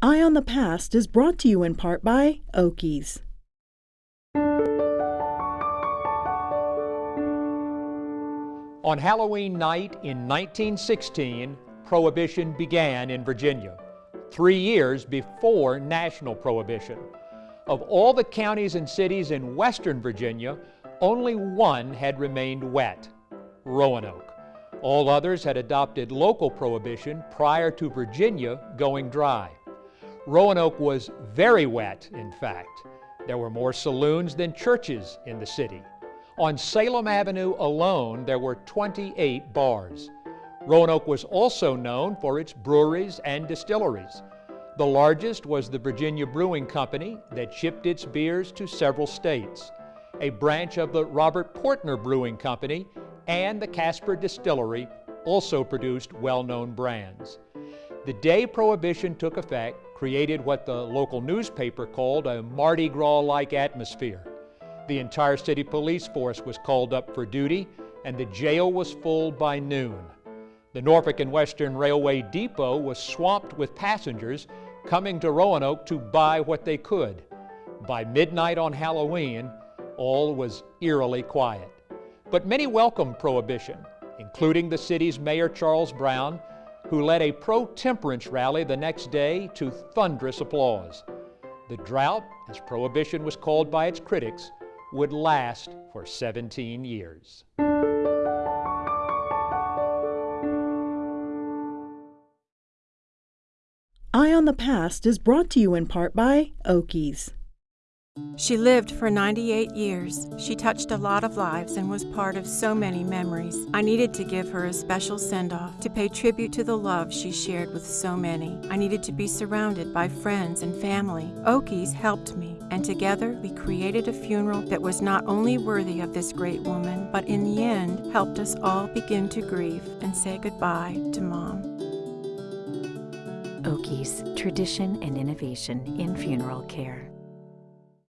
Eye on the Past is brought to you in part by Oakey's. On Halloween night in 1916, Prohibition began in Virginia, three years before national prohibition. Of all the counties and cities in western Virginia, only one had remained wet, Roanoke. All others had adopted local prohibition prior to Virginia going dry. Roanoke was very wet, in fact. There were more saloons than churches in the city. On Salem Avenue alone, there were 28 bars. Roanoke was also known for its breweries and distilleries. The largest was the Virginia Brewing Company that shipped its beers to several states. A branch of the Robert Portner Brewing Company and the Casper Distillery also produced well-known brands. The day Prohibition took effect created what the local newspaper called a Mardi Gras-like atmosphere. The entire city police force was called up for duty, and the jail was full by noon. The Norfolk and Western Railway depot was swamped with passengers coming to Roanoke to buy what they could. By midnight on Halloween, all was eerily quiet. But many welcomed Prohibition, including the city's Mayor Charles Brown, who led a pro-temperance rally the next day to thunderous applause. The drought, as Prohibition was called by its critics, would last for 17 years. Eye on the Past is brought to you in part by Oakey's. She lived for 98 years. She touched a lot of lives and was part of so many memories. I needed to give her a special send off to pay tribute to the love she shared with so many. I needed to be surrounded by friends and family. Oakey's helped me, and together we created a funeral that was not only worthy of this great woman, but in the end helped us all begin to grieve and say goodbye to Mom. Oakey's, tradition and innovation in funeral care.